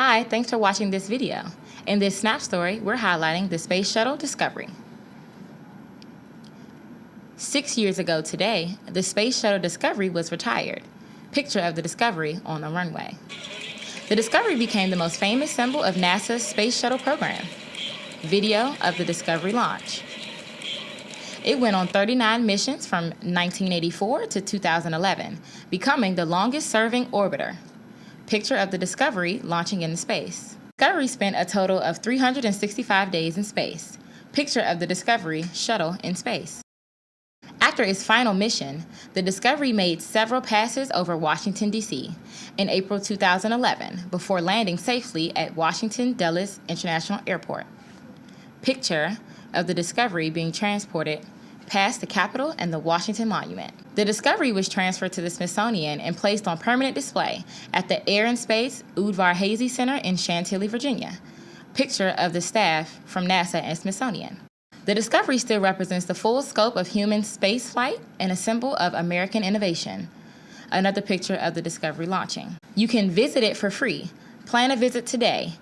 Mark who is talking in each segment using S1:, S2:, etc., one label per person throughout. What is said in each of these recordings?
S1: Hi, thanks for watching this video. In this snap story, we're highlighting the Space Shuttle Discovery. Six years ago today, the Space Shuttle Discovery was retired. Picture of the Discovery on the runway. The Discovery became the most famous symbol of NASA's Space Shuttle program. Video of the Discovery launch. It went on 39 missions from 1984 to 2011, becoming the longest serving orbiter. Picture of the Discovery launching into space. Discovery spent a total of 365 days in space. Picture of the Discovery shuttle in space. After its final mission, the Discovery made several passes over Washington, D.C. in April 2011 before landing safely at Washington Dulles International Airport. Picture of the Discovery being transported past the Capitol and the Washington Monument. The Discovery was transferred to the Smithsonian and placed on permanent display at the Air and Space Udvar-Hazy Center in Chantilly, Virginia. Picture of the staff from NASA and Smithsonian. The Discovery still represents the full scope of human spaceflight and a symbol of American innovation. Another picture of the Discovery launching. You can visit it for free. Plan a visit today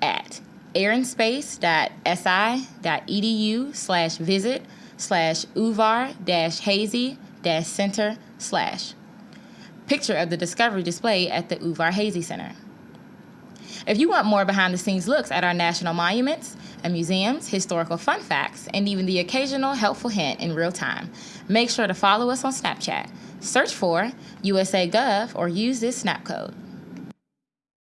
S1: at airandspace.si.edu slash visit slash udvar dash hazy dash center slash. Picture of the Discovery display at the Udvar Hazy Center. If you want more behind the scenes looks at our national monuments and museums, historical fun facts, and even the occasional helpful hint in real time, make sure to follow us on Snapchat. Search for USA Gov or use this snap code.